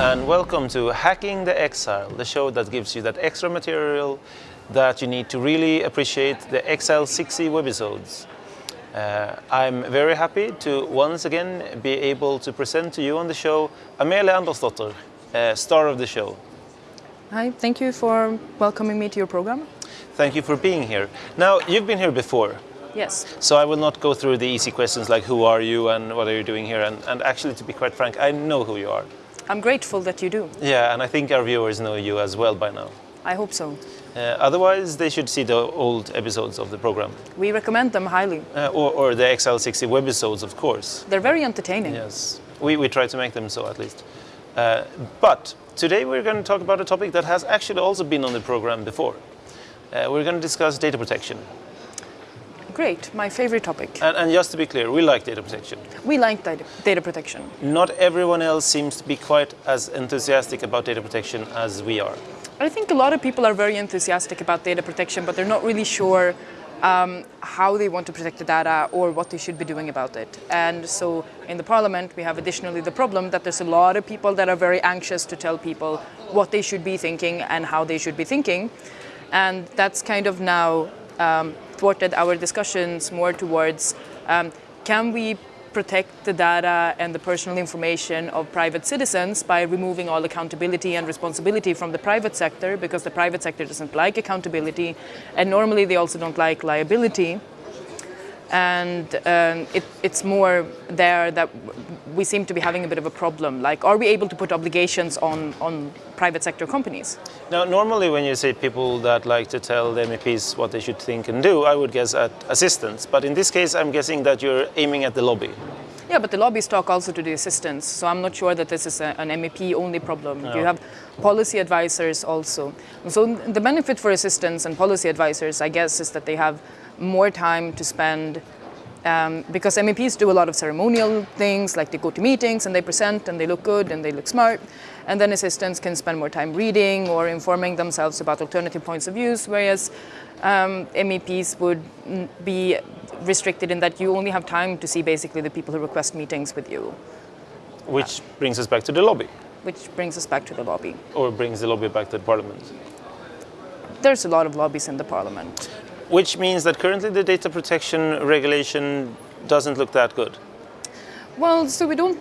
and welcome to Hacking the Exile, the show that gives you that extra material that you need to really appreciate the Exile 60 webisodes. Uh, I'm very happy to once again be able to present to you on the show Amelia Andersdotter, uh, star of the show. Hi, thank you for welcoming me to your program. Thank you for being here. Now, you've been here before, Yes. so I will not go through the easy questions like who are you and what are you doing here, and, and actually, to be quite frank, I know who you are. I'm grateful that you do. Yeah, and I think our viewers know you as well by now. I hope so. Uh, otherwise, they should see the old episodes of the program, We recommend them highly. uh, or, or the XL60 webisodes, of course. They're very entertaining. Yes, we, we try to make them so at least. Uh, but today we're going to talk about a topic that has actually also been on the program before. Uh, we're going to discuss data protection. Great, my favorite topic. And, and just to be clear, we like data protection. We like data, data protection. Not everyone else seems to be quite as enthusiastic about data protection as we are. I think a lot of people are very enthusiastic about data protection, but they're not really sure um, how they want to protect the data or what they should be doing about it. And so in the parliament, we have additionally the problem that there's a lot of people that are very anxious to tell people what they should be thinking and how they should be thinking. And that's kind of now um, thwarted our discussions more towards um, can we protect the data and the personal information of private citizens by removing all accountability and responsibility from the private sector? Because the private sector doesn't like accountability and normally they also don't like liability and um, it, it's more there that we seem to be having a bit of a problem like are we able to put obligations on, on private sector companies Now, normally when you say people that like to tell the MEPs what they should think and do, I would guess at assistants. But in this case, I'm guessing that you're aiming at the lobby. Yeah, but the lobbies talk also to the assistants, so I'm not sure that this is a, an MEP only problem. You have policy advisors also. So the benefit for assistants and policy advisors, I guess, is that they have more time to spend um, because MEPs do a lot of ceremonial things, like they go to meetings and they present and they look good and they look smart. And then assistants can spend more time reading or informing themselves about alternative points of views, whereas um, MEPs would be restricted in that you only have time to see basically the people who request meetings with you, Which brings us back to the lobby, which brings us back to the lobby. or brings the lobby back to the parliament. There's a lot of lobbies in the parliament. Which means that currently the data protection regulation doesn't look that good. Well, so we don't.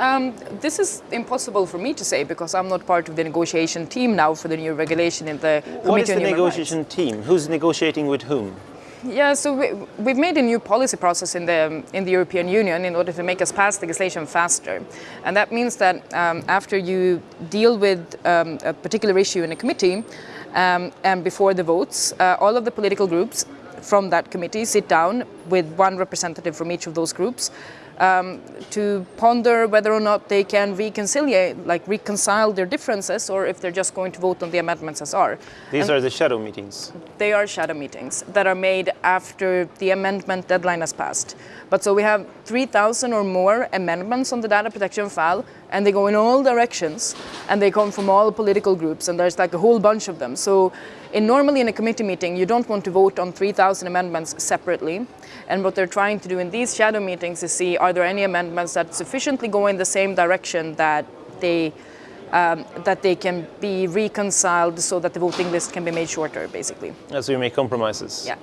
Um, this is impossible for me to say because I'm not part of the negotiation team now for the new regulation in the Committee What is the on Human Rights. negotiation team? Who's negotiating with whom? Yeah, so we, we've made a new policy process in the in the European Union in order to make us pass legislation faster, and that means that um, after you deal with um, a particular issue in a committee, um, and before the votes, uh, all of the political groups from that committee sit down with one representative from each of those groups um, to ponder whether or not they can reconcile, like reconcile their differences, or if they're just going to vote on the amendments as are. These And- are the shadow meetings. they are shadow meetings that are made after the amendment deadline has passed. But so we have 3,000 or more amendments on the data protection file, and they go in all directions, and they come from all political groups, and there's like a whole bunch of them. So in, normally in a committee meeting, you don't want to vote on 3,000 amendments separately. And what they're trying to do in these shadow meetings is see, are there any amendments that sufficiently go in the same direction that they um, that they can be reconciled so that the voting list can be made shorter, basically. So you make compromises. Yeah.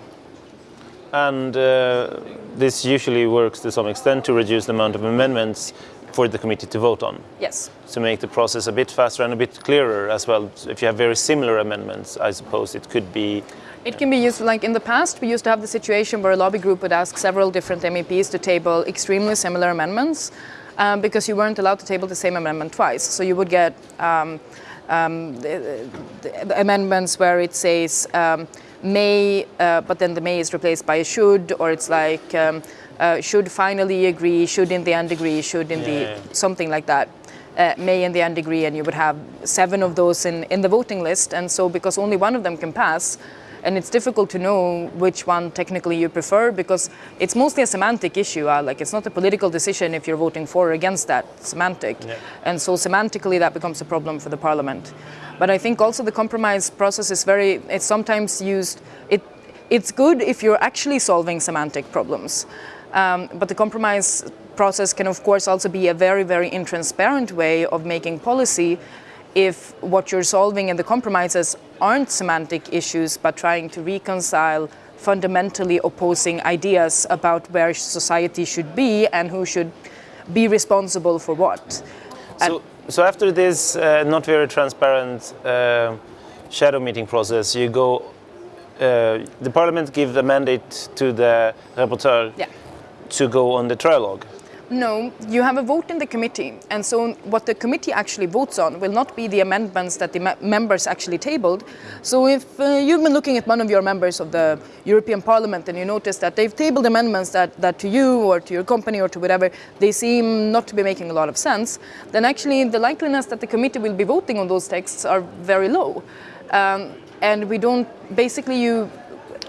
And uh, this usually works to some extent to reduce the amount of amendments for the committee to vote on. Yes. To make the process a bit faster and a bit clearer as well. If you have very similar amendments, I suppose it could be It can be used, like in the past, we used to have the situation where a lobby group would ask several different MEPs to table extremely similar amendments um, because you weren't allowed to table the same amendment twice. So you would get um, um, the, the amendments where it says um, may, uh, but then the may is replaced by a should, or it's like um, uh, should finally agree, should in the end agree, should in Yeah. the something like that. Uh, may in the end agree, and you would have seven of those in, in the voting list. And so, because only one of them can pass, and it's difficult to know which one technically you prefer because it's mostly a semantic issue. Uh, like it's not a political decision if you're voting for or against that semantic, Yeah. and so semantically that becomes a problem for the parliament. But I think also the compromise process is very. It's sometimes used. It it's good if you're actually solving semantic problems. Um, but the compromise process can, of course, also be a very, very intransparent way of making policy if what you're solving in the compromises aren't semantic issues, but trying to reconcile fundamentally opposing ideas about where society should be and who should be responsible for what. So, so after this uh, not very transparent uh, shadow meeting process, you go, uh, the parliament gives the mandate to the rapporteur Yeah. To go on the trialogue. No, you have a vote in the committee, and so what the committee actually votes on will not be the amendments that the me- members actually tabled. So if uh, you've been looking at one of your members of the European Parliament and you notice that they've tabled amendments that, that to you or to your company or to whatever, they seem not to be making a lot of sense, then actually the likeliness that the committee will be voting on those texts are very low. Um, and we don't, basically you,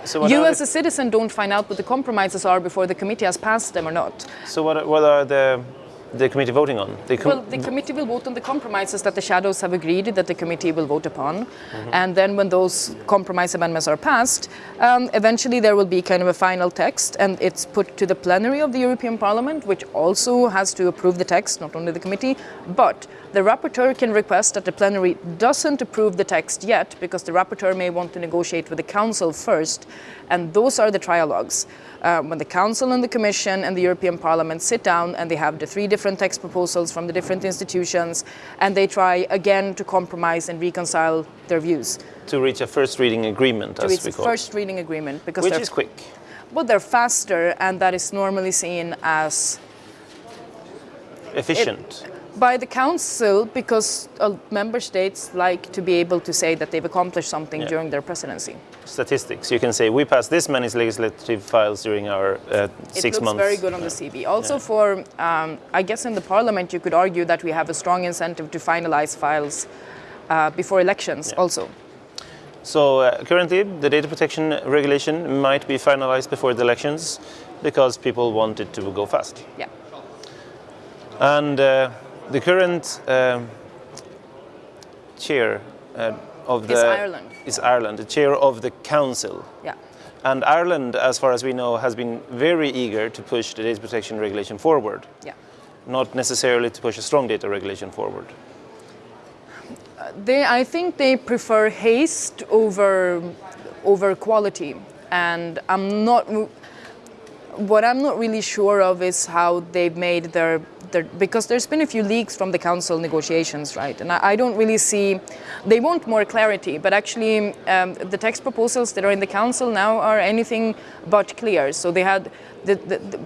So you as a citizen don't find out what the compromises are before the committee has passed them or not. So what, what are the, the committee voting on? The com- Well, the committee will vote on the compromises that the shadows have agreed that the committee will vote upon. And then when those compromise amendments are passed, um, eventually there will be kind of a final text and it's put to the plenary of the European Parliament, which also has to approve the text, not only the committee. But the rapporteur can request that the plenary doesn't approve the text yet because the rapporteur may want to negotiate with the council first. And those are the trialogues. Uh, when the Council and the Commission and the European Parliament sit down and they have the three different text proposals from the different institutions and they try again to compromise and reconcile their views. to reach a first reading agreement, So as we a call it, first reading agreement because which is quick. but they're faster and that is normally seen as Efficient. By the Council because uh, member states like to be able to say that they've accomplished something Yeah. during their presidency. Statistics. You can say we passed this many legislative files during our uh, It six looks months. very good on the CV. Also, for um, I guess in the Parliament, you could argue that we have a strong incentive to finalize files uh, before elections. Also, So uh, currently, the data protection regulation might be finalized before the elections because people want it to go fast. yeah. And uh, the current um, chair uh, of the Is Ireland. is Ireland, the chair of the council. Yeah. And Ireland, as far as we know, has been very eager to push the data protection regulation forward, Yeah. not necessarily to push a strong data regulation forward. They, I think they prefer haste over over quality, and I'm not. What I'm not really sure of is how they've made their, their because there's been a few leaks from the council negotiations, right? And I, I don't really see. They want more clarity, but actually, um, the text proposals that are in the council now are anything but clear. So they had the, the, the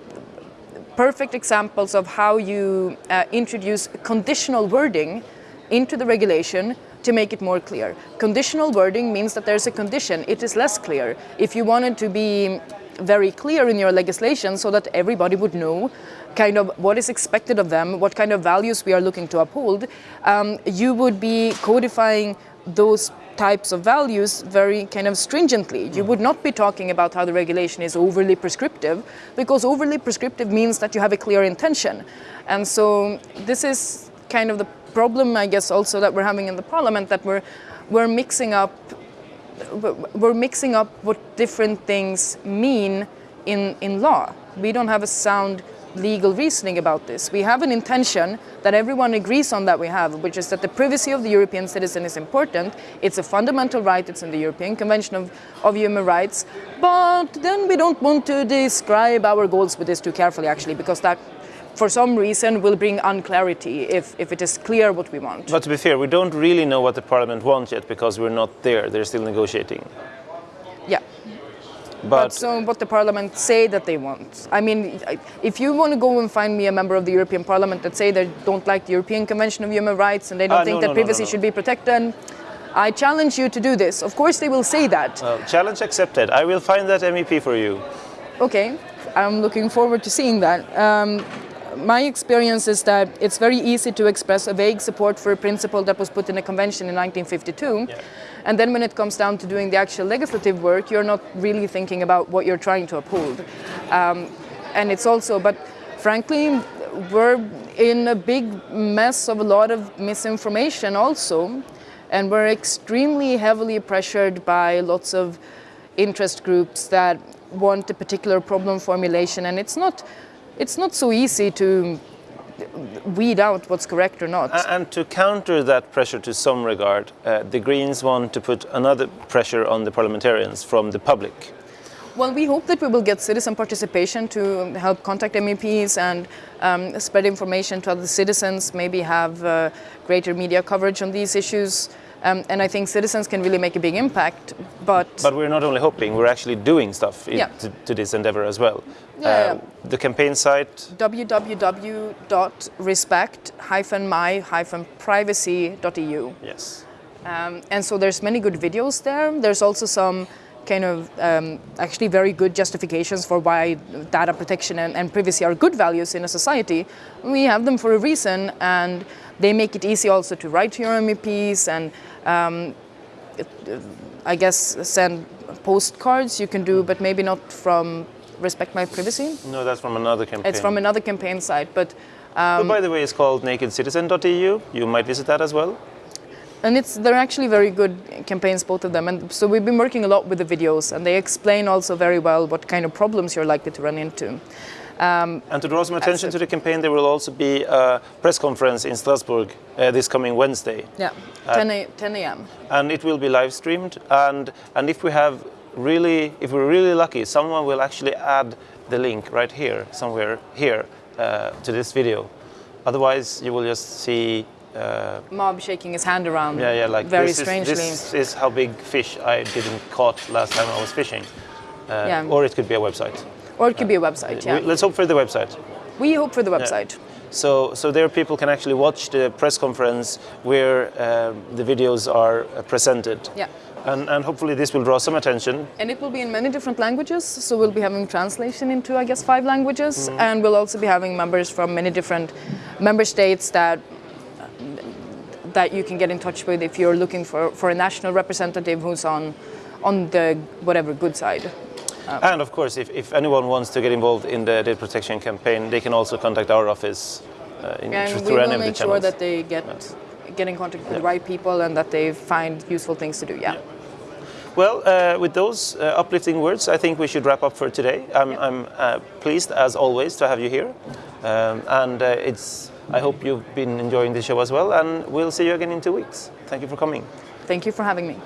perfect examples of how you uh, introduce conditional wording into the regulation to make it more clear. Conditional wording means that there's a condition. It is less clear. If you wanted to be very clear in your legislation so that everybody would know kind of what is expected of them, what kind of values we are looking to uphold, um, you would be codifying those types of values very kind of stringently. You would not be talking about how the regulation is overly prescriptive because overly prescriptive means that you have a clear intention. And so this is kind of the problem, I guess, also that we're having in the parliament that we're, we're mixing up we're mixing up what different things mean in, in law. We don't have a sound legal reasoning about this. We have an intention that everyone agrees on that we have, which is that the privacy of the European citizen is important. It's a fundamental right, it's in the European Convention of, of Human Rights. But then we don't want to describe our goals with this too carefully, actually, because that for some reason will bring unclarity if, if it is clear what we want. But to be fair, we don't really know what the parliament wants yet because we're not there. They're still negotiating. yeah. But, But so what the parliament say that they want. I mean, if you want to go and find me a member of the European Parliament that say they don't like the European Convention of Human Rights and they don't Ah, think no, that no, privacy no. should be protected, I challenge you to do this. Of course they will say that. uh, challenge accepted. I will find that MEP for you. Okay, I'm looking forward to seeing that. Um, my experience is that it's very easy to express a vague support for a principle that was put in a convention in 1952. Yeah. And then when it comes down to doing the actual legislative work, you're not really thinking about what you're trying to uphold. Um, and it's also, but frankly, we're in a big mess of a lot of misinformation also. And we're extremely heavily pressured by lots of interest groups that want a particular problem formulation, and it's not it's not so easy to weed out what's correct or not. And to counter that pressure to some regard, uh, the Greens want to put another pressure on the parliamentarians from the public. Well, we hope that we will get citizen participation to help contact MEPs and um, spread information to other citizens, maybe have uh, greater media coverage on these issues. Um, and I think citizens can really make a big impact, but... But we're not only hoping, we're actually doing stuff yeah. to, to, this endeavor as well. Yeah, uh, yeah. The campaign site? www.respect-my-privacy.eu. Yes. Um, and so there's many good videos there. There's also some kind of um, actually very good justifications for why data protection and, and, privacy are good values in a society. We have them for a reason and they make it easy also to write to your MEPs and um, I guess send postcards you can do, but maybe not from Respect My Privacy. No, that's from another campaign. It's from another campaign site, but... Um, but by the way, it's called nakedcitizen.eu. You might visit that as well and it's they're actually very good campaigns both of them. And so we've been working a lot with the videos and they explain also very well what kind of problems you're likely to run into. Um, and to draw some attention to the campaign there will also be a press conference in Strasbourg uh, this coming Wednesday. Yeah 10 a.m. and it will be live streamed. And and if we have really if we're really lucky someone will actually add the link right here somewhere here uh, to this video. Otherwise you will just see uh, Mob shaking his hand around. Yeah, yeah, like very this strangely. Is, this is how big fish I didn't caught last time I was fishing. Uh, yeah. Or it could be a website. Or it could be a website. Yeah. Let's hope for the website. We hope for the website. Yeah. So, so there people can actually watch the press conference where uh, the videos are uh, presented. Yeah. And, and, hopefully this will draw some attention. And it will be in many different languages, so we'll be having translation into, I guess, five languages, mm. and we'll also be having members from many different member states that that you can get in touch with if you're looking for, for a national representative who's on, on the whatever good side. Um, and of course, if, if anyone wants to get involved in the data protection campaign, they can also contact our office uh, in, and through any of the channels. we will make sure that they get, yeah. get in contact with yeah. the right people and that they find useful things to do, yeah. yeah. Well, uh, with those uh, uplifting words, I think we should wrap up for today. I'm, I'm uh, pleased, as always, to have you here. Um, and uh, it's I hope you've been enjoying the show as well, and we'll see you again in two weeks. Thank you for coming. Thank you for having me.